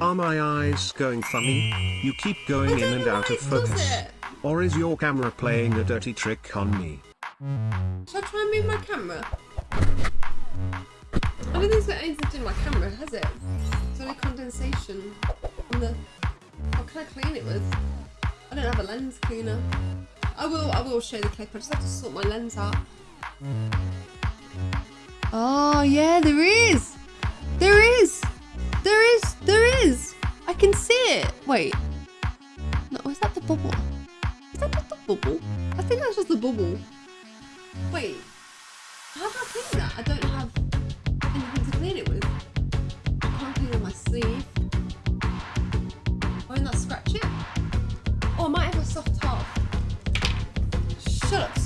Are my eyes going funny? You keep going in and out of focus. Or is your camera playing a dirty trick on me? Shall I try and move my camera? I don't think it's got anything to do with my camera, has it? It's only condensation on the. What can I clean it with? I don't have a lens cleaner. I will. I will show the clip. I just have to sort my lens out. Oh yeah, there is. Is. I can see it. Wait. No, is that the bubble? Is that just the bubble? I think that's just the bubble. Wait. How do I clean that? I don't have anything to clean it with. I can't clean on my sleeve. Won't that scratch it? Oh, I might have a soft top. Shut up,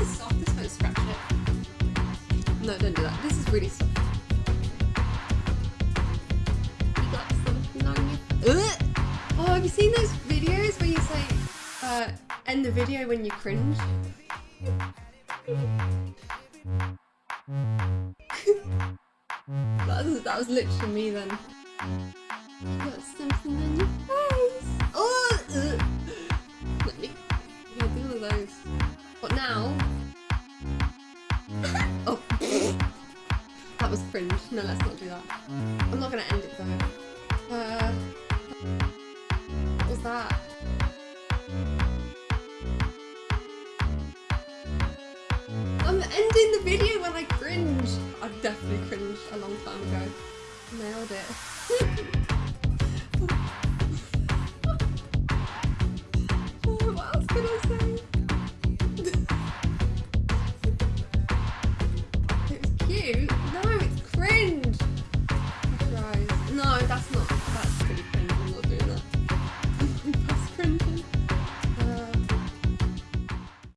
Is soft. This scratch it. No, don't do that. This is really soft. You got something on you. Ugh. Oh, have you seen those videos where you say, uh, end the video when you cringe? that, was, that was literally me then. You got something on your those. But now. oh. that was cringe. No, let's not do that. I'm not gonna end it though. Uh, what was that? I'm ending the video when I cringe. I definitely cringed a long time ago. Nailed it. cute.